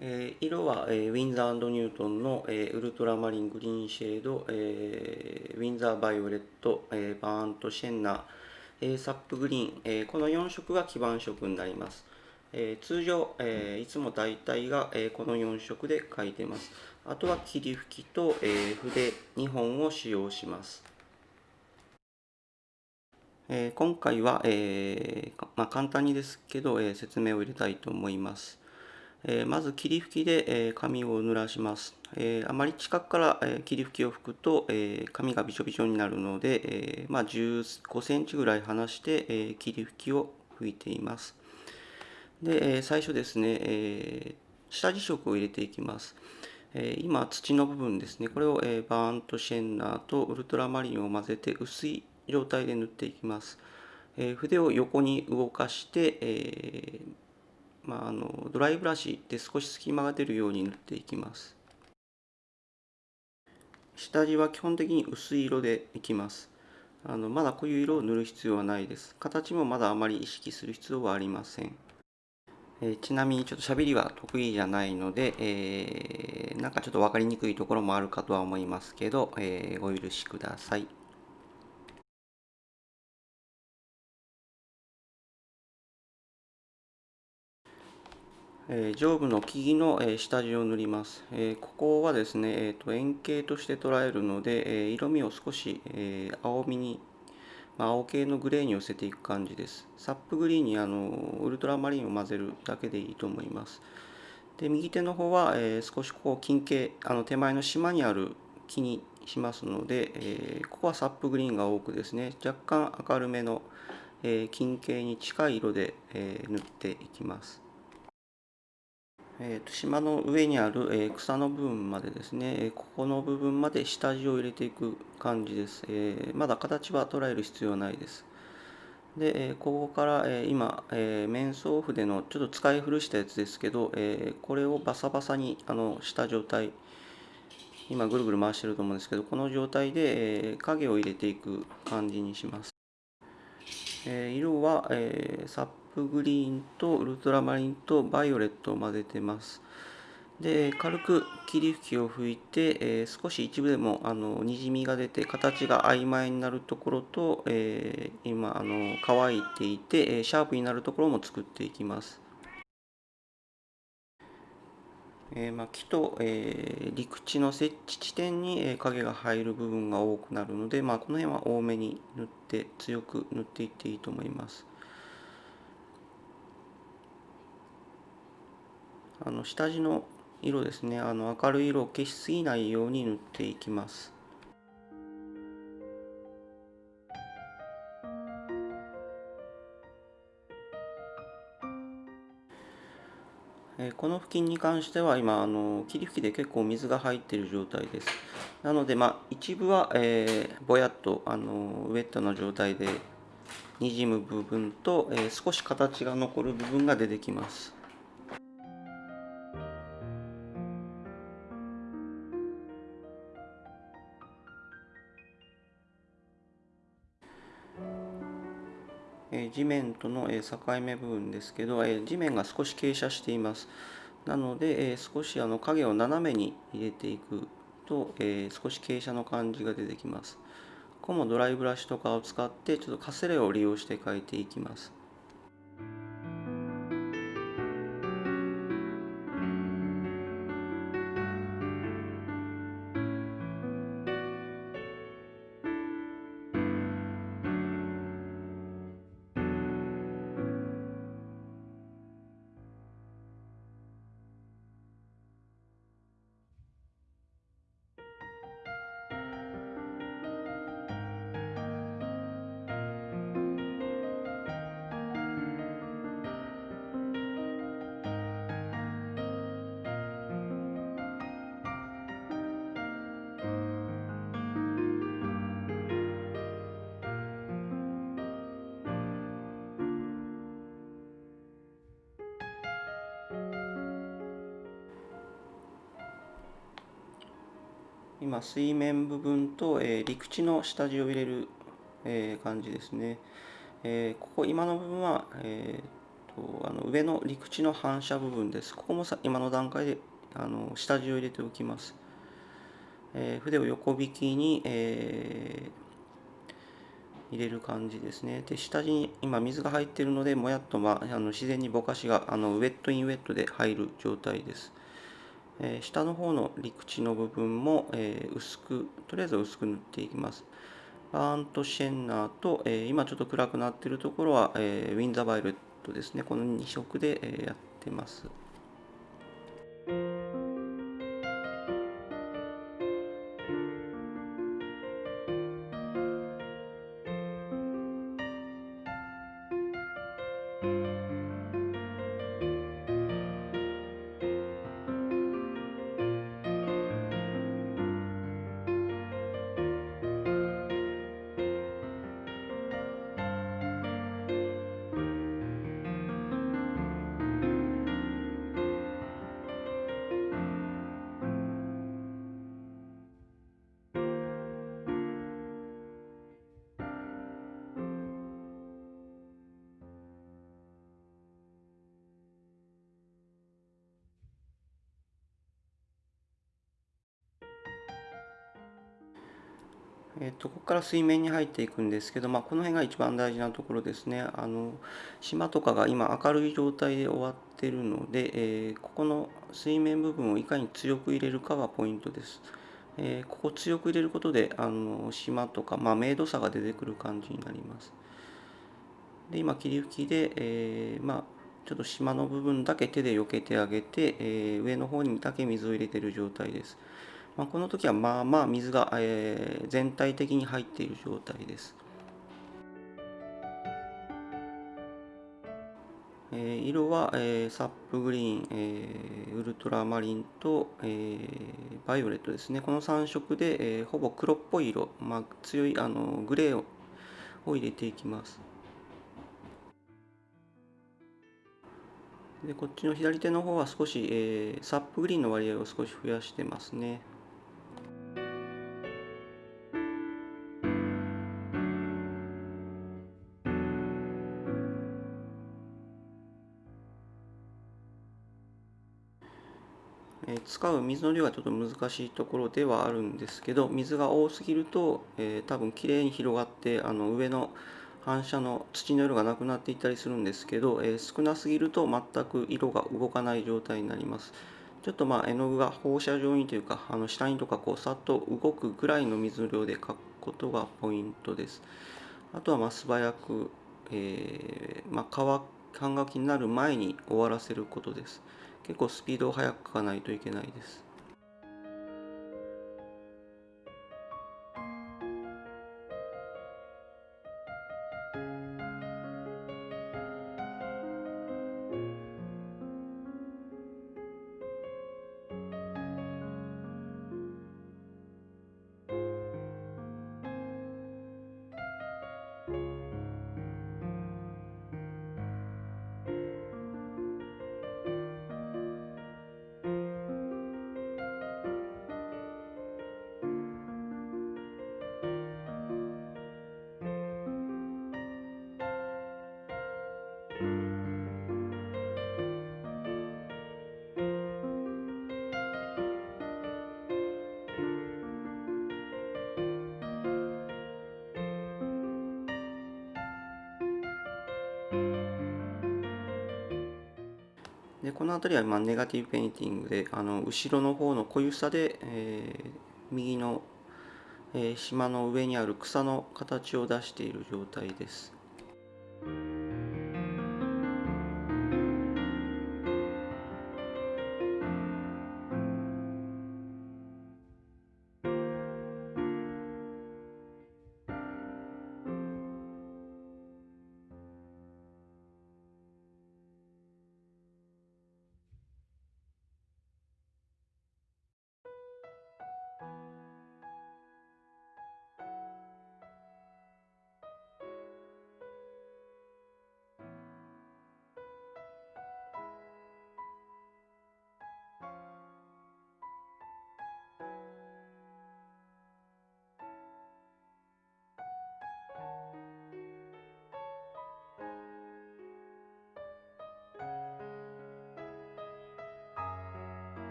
えー色は、えーウィンザーニュートンの、えーウルトラマリングリーンシェード、えーウィンザーバイオレット、えーバーントシェンナー、えーサップグリーン、えーこの4色が基盤色になります。えー通常、えーいつも大体が、えーこの4色で書いてます。あとは霧吹きと、えー筆2本を使用します。えー今回は、えーまあ、簡単にですけど、えー説明を入れたいと思います。えーまず霧吹きで、えー紙を濡らします。えーあまり近くから、えー霧吹きを吹くと、えー紙がびちょびちょになるので、えーまあ、15センチぐらい離して、えー霧吹きを吹いています。で、えー最初ですね、えー下地色を入れていきます。え今、土の部分ですね、これを、えバーントシェンナーとウルトラマリンを混ぜて薄い状態で塗っていきます。え筆を横に動かして、えーまあ、あのドライブラシで少し隙間が出るように塗っていきます。下地は基本的に薄い色でいきます。あのまだこういう色を塗る必要はないです。形もまだあまり意識する必要はありません。えちなみにちょっと喋りは得意じゃないので、えーなんかちょっと分かりにくいところもあるかとは思いますけど、えーお許しください。えー上部の木々の、えー下地を塗ります。えーここはですね、えーと円形として捉えるので、えー色味を少し、えー青みに、まあ、青系のグレーに寄せていく感じです。サップグリーンにあのウルトラマリンを混ぜるだけでいいと思います。で右手の方は、えー少しこう近景あの手前の島にある木にしますので、えーここはサップグリーンが多くですね若干明るめの、えー近景に近い色で、えー塗っていきます。えー、と島の上にある、えー草の部分までですね、えーここの部分まで下地を入れていく感じです。えーまだ形は捉える必要はないです。で、えーここから、えー今、えー面相筆のちょっと使い古したやつですけど、えーこれをバサバサにあのした状態、今ぐるぐる回してると思うんですけど、この状態で、えー影を入れていく感じにします。え色は、えーサップグリーンとウルトラマリンとバイオレットを混ぜてます。で軽く霧吹きを吹いて、えー少し一部でもあのにじみが出て形が曖昧になるところと、えー今あの乾いていて、えシャープになるところも作っていきます。えーまあ、木と、えー陸地の設置地点に、え影が入る部分が多くなるので、まあ、この辺は多めに塗って強く塗っていっていいと思います。あの下地の色ですねあの明るい色を消しすぎないように塗っていきます。えこの付近に関しては今あの霧吹きで結構水が入っている状態です。なのでまあ一部は、えーぼやっとあのウェットな状態でにじむ部分と、えー少し形が残る部分が出てきます。地面との、え境目部分ですけど、えー地面が少し傾斜しています。なので、え少しあの影を斜めに入れていくと、え少し傾斜の感じが出てきます。ここもドライブラシとかを使ってちょっとかすれを利用して描いていきます。今水面部分と、えー陸地の下地を入れる、えー感じですね、えーここ今の部分は、えーと、あの上の陸地の反射部分です。ここもさ今の段階であの下地を入れておきます。えー、筆を横引きに、えー、入れる感じですね。で、下地に今水が入っているので、もやっと、まあ、あの自然にぼかしがあのウェットインウェットで入る状態です。え、下の方の陸地の部分も、え薄く、とりあえず薄く塗っていきます。バーンとシェンナーと、え今ちょっと暗くなっているところは、えウィンザーバイオレットですね。この2色で、えやってます。えっと、ここから水面に入っていくんですけど、まあ、この辺が一番大事なところですね。あの島とかが今明るい状態で終わってるので、えー、ここの水面部分をいかに強く入れるかがポイントです。えー、ここ強く入れることであの島とか、まあ、明度差が出てくる感じになります。で今霧吹きで、えー、まあ、ちょっと島の部分だけ手で避けてあげて、え上の方にだけ水を入れてる状態です。まあ、この時はまあまあ水が、えー、全体的に入っている状態です。えー、色は、えー、サップグリーン、えー、ウルトラマリンと、えー、バイオレットですね。この3色で、えー、ほぼ黒っぽい色、まあ、強いあのグレーをを入れていきます。でこっちの左手の方は少し、えー、サップグリーンの割合を少し増やしてますね。使う水の量はちょっと難しいところではあるんですけど水が多すぎると、えー、多分きれいに広がってあの上の反射の土の色がなくなっていったりするんですけど、えー、少なすぎると全く色が動かない状態になります。ちょっとまあ絵の具が放射状にというかあの下にとかこうさっと動くぐらいの水の量で描くことがポイントです。あとはまあ素早く、えー、まあ、乾きになる前に終わらせることです。結構スピードを速くかないといけないです。でこの辺りはまネガティブペインティングであの後ろの方の濃ゆさで、えー、右の、えー、島の上にある草の形を出している状態です。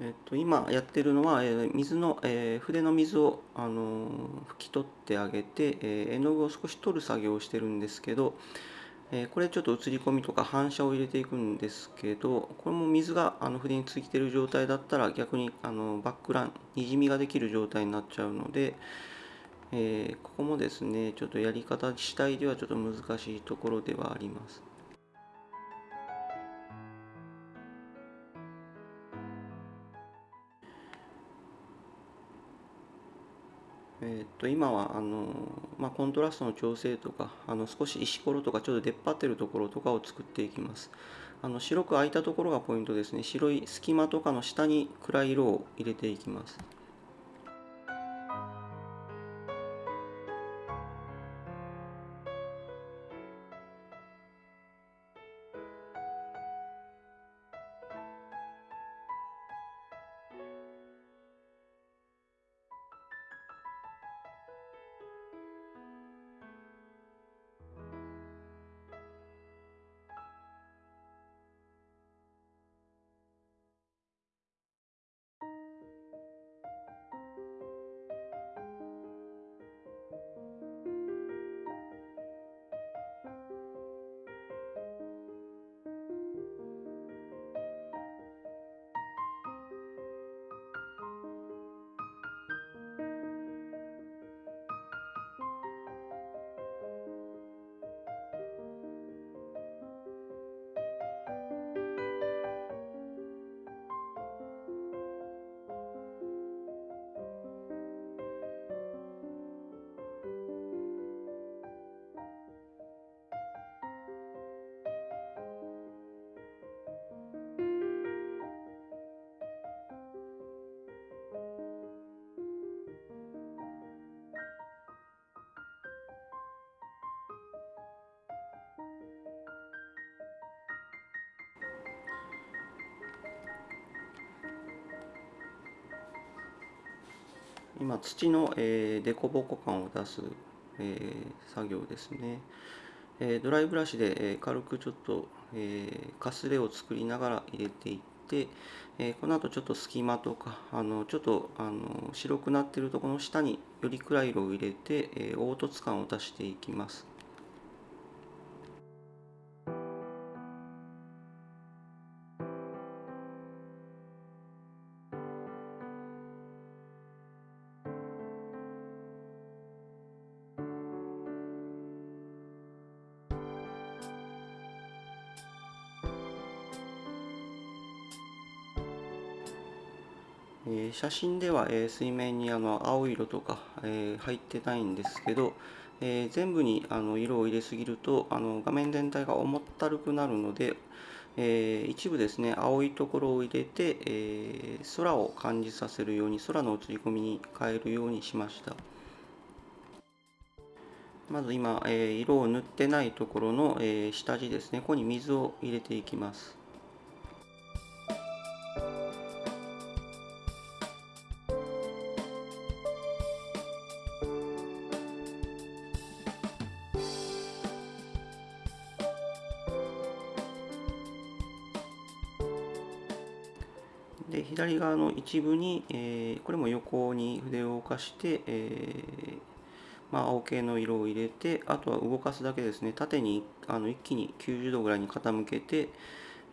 えっと、今やってるのは、えー、水の、えー、筆の水を、あのー、拭き取ってあげて、え絵の具を少し取る作業をしてるんですけど、えこれちょっと映り込みとか反射を入れていくんですけどこれも水があの筆についてる状態だったら逆にあのバックランにじみができる状態になっちゃうので、えここもですねちょっとやり方次第ではちょっと難しいところではあります。えっと今はあの、まあ、コントラストの調整とかあの少し石ころとかちょっと出っ張ってるところとかを作っていきます。あの白く空いたところがポイントですね。白い隙間とかの下に暗い色を入れていきます。今土の、えー、凸凹感を出す、えー、作業ですね、えー、ドライブラシで、えー、軽くちょっと、えー、かすれを作りながら入れていって、えー、この後ちょっと隙間とかあのちょっとあの白くなってるところの下により暗い色を入れて、えー、凹凸感を出していきます。えー、写真では、えー、水面にあの青色とか、えー、入ってないんですけど、え全部にあの色を入れすぎるとあの画面全体が重ったるくなるので、え一部ですね青いところを入れて、え空を感じさせるように空の映り込みに変えるようにしました。まず今、え色を塗ってないところの、え下地ですねここに水を入れていきます。で左側の一部に、えー、これも横に筆を動かして、えー、まあ、青系の色を入れてあとは動かすだけですね縦にあの一気に90度ぐらいに傾けて、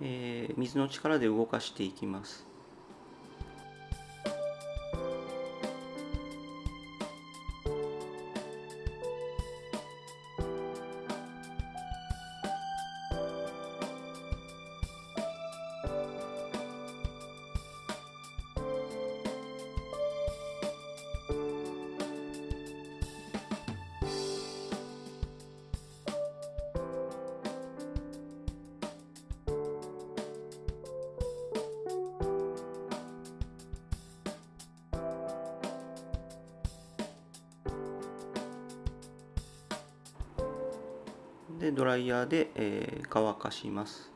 えー、水の力で動かしていきます。でドライヤーで、えー、乾かします。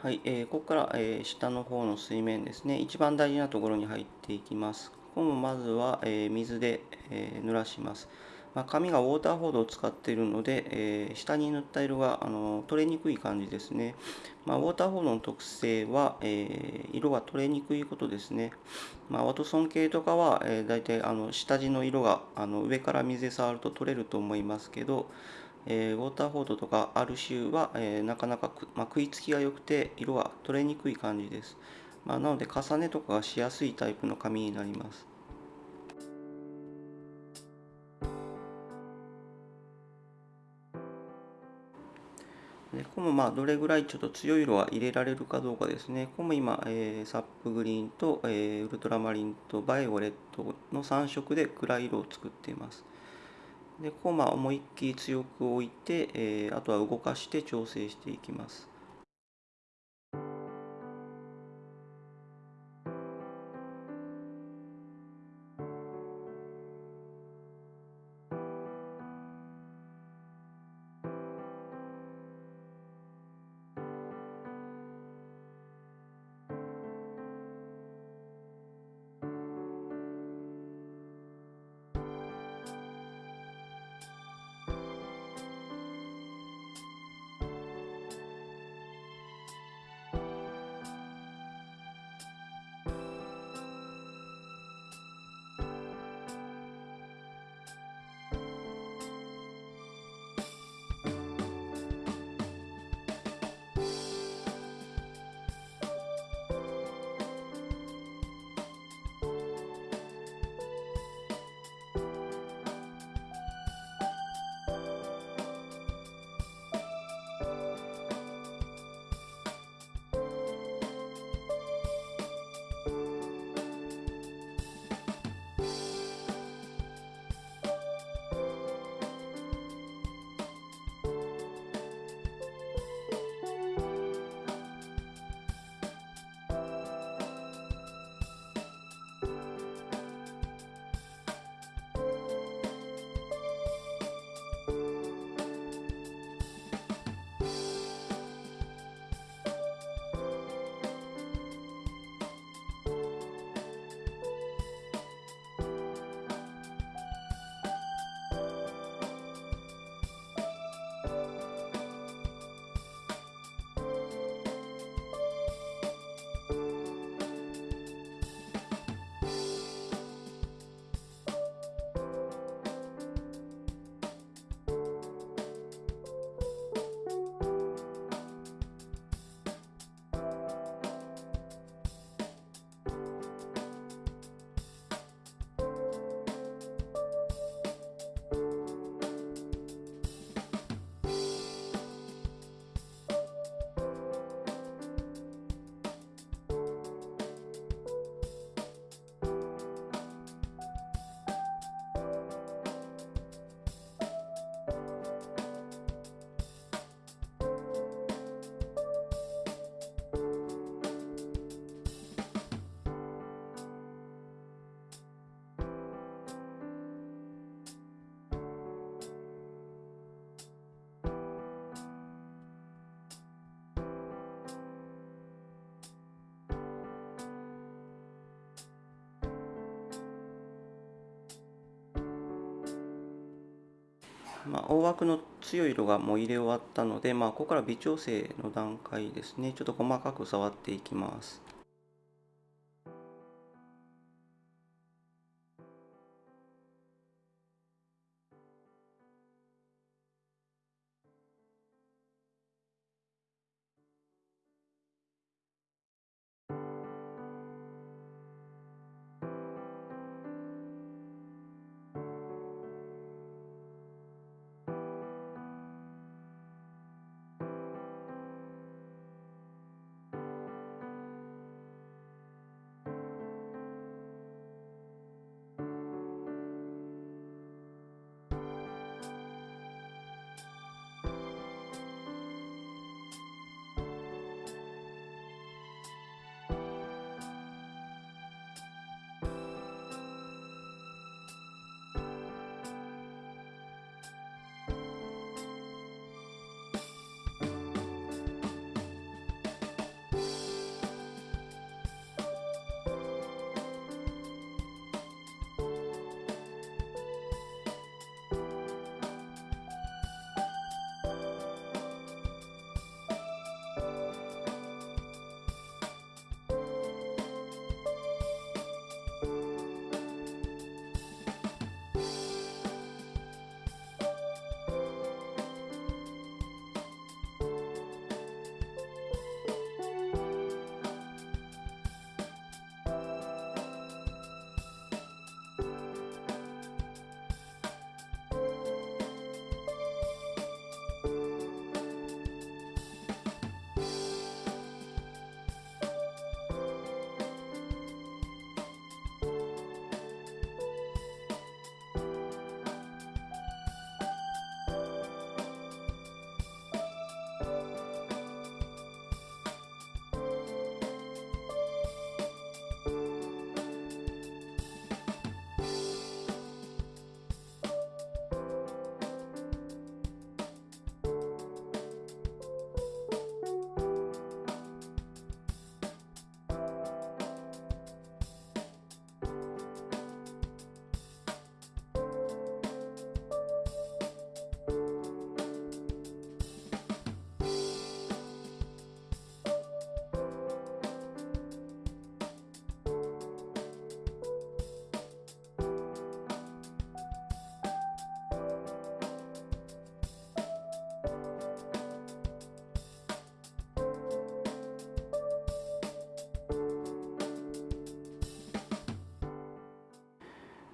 はい、えー、ここから、えー、下の方の水面ですね。一番大事なところに入っていきます。ここもまずは、えー、水で、えー、濡らします。まあ、紙がウォーターフォードを使っているので、えー、下に塗った色があの取れにくい感じですね。まあ、ウォーターフォードの特性は、えー、色が取れにくいことですね。まあ、ワトソン系とかは、えー、大体あの下地の色があの上から水で触ると取れると思いますけど、えー、ウォーターフォードとかアルシューは、えー、なかなかまあ、食いつきが良くて色が取れにくい感じです。まあ、なので重ねとかがしやすいタイプの紙になります。もまあどれぐらいちょっと強い色は入れられるかどうかですね。ここも今、えー、サップグリーンと、えー、ウルトラマリンとバイオレットの3色で暗い色を作っています。でここまあ思いっきり強く置いて、えー、あとは動かして調整していきます。まあ、大枠の強い色がもう入れ終わったので、まあ、ここから微調整の段階ですね。ちょっと細かく触っていきます。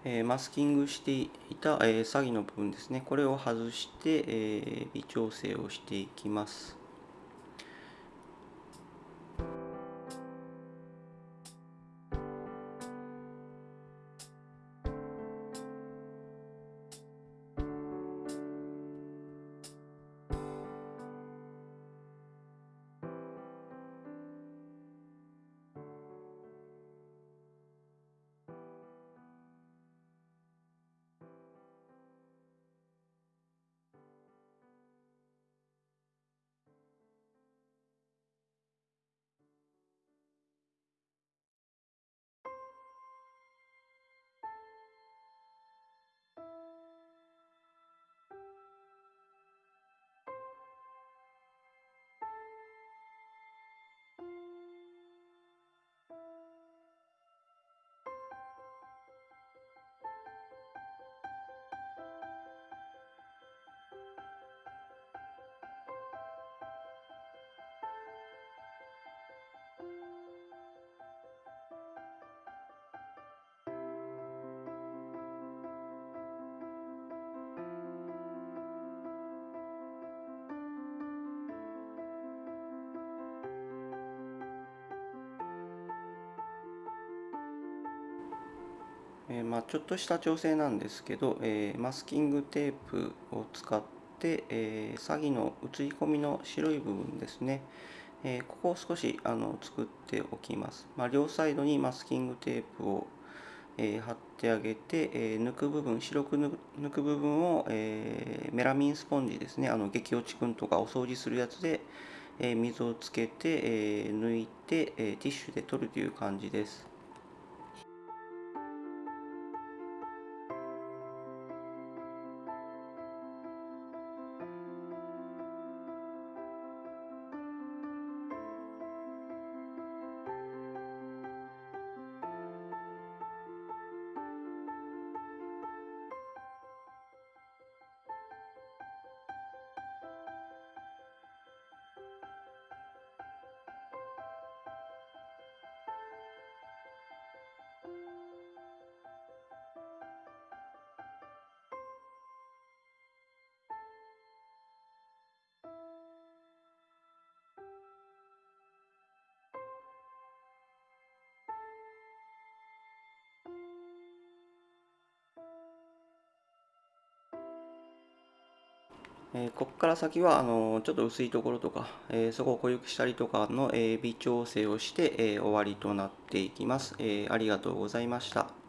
えマスキングしていた、え詐欺の部分ですね。これを外して、え微調整をしていきます。えまあ、ちょっとした調整なんですけど、え、マスキングテープを使って、え、詐欺の写り込みの白い部分ですね、え、ここを少しあの作っておきます、まあ、両サイドにマスキングテープを、え貼ってあげて、え抜く部分白く抜く部分を、えメラミンスポンジですね。あの激落ちくんとかお掃除するやつで、え水をつけて、え抜いて、えティッシュで取るという感じです。えここから先はあのちょっと薄いところとか、えそこを濃ゆくしたりとかの、え微調整をして、え終わりとなっていきます、えありがとうございました。